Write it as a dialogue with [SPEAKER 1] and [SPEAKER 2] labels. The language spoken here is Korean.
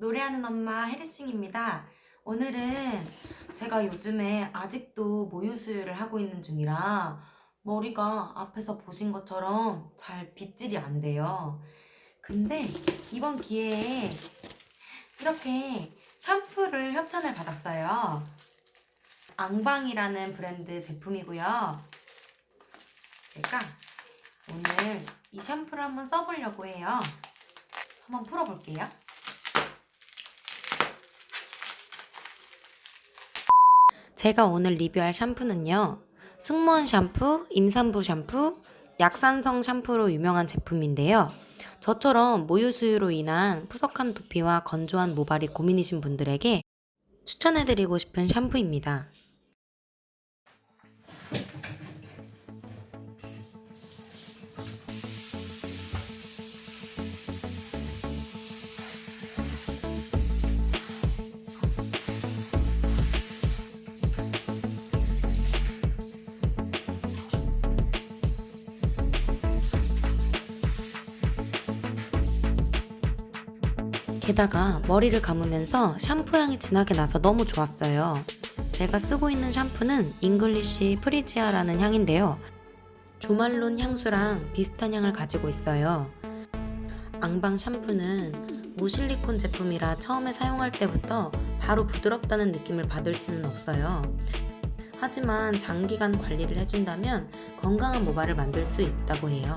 [SPEAKER 1] 요리하는 엄마 해리싱입니다. 오늘은 제가 요즘에 아직도 모유 수유를 하고 있는 중이라 머리가 앞에서 보신 것처럼 잘 빗질이 안 돼요. 근데 이번 기회에 이렇게 샴푸를 협찬을 받았어요. 앙방이라는 브랜드 제품이고요. 제가 오늘 이 샴푸를 한번 써보려고 해요. 한번 풀어볼게요. 제가 오늘 리뷰할 샴푸는요. 승무원 샴푸, 임산부 샴푸, 약산성 샴푸로 유명한 제품인데요. 저처럼 모유 수유로 인한 푸석한 두피와 건조한 모발이 고민이신 분들에게 추천해드리고 싶은 샴푸입니다. 게다가 머리를 감으면서 샴푸 향이 진하게 나서 너무 좋았어요. 제가 쓰고 있는 샴푸는 English Freesia라는 향인데요. 조말론 향수랑 비슷한 향을 가지고 있어요. 앙방 샴푸는 무실리콘 제품이라 처음에 사용할 때부터 바로 부드럽다는 느낌을 받을 수는 없어요. 하지만 장기간 관리를 해준다면 건강한 모발을 만들 수 있다고 해요.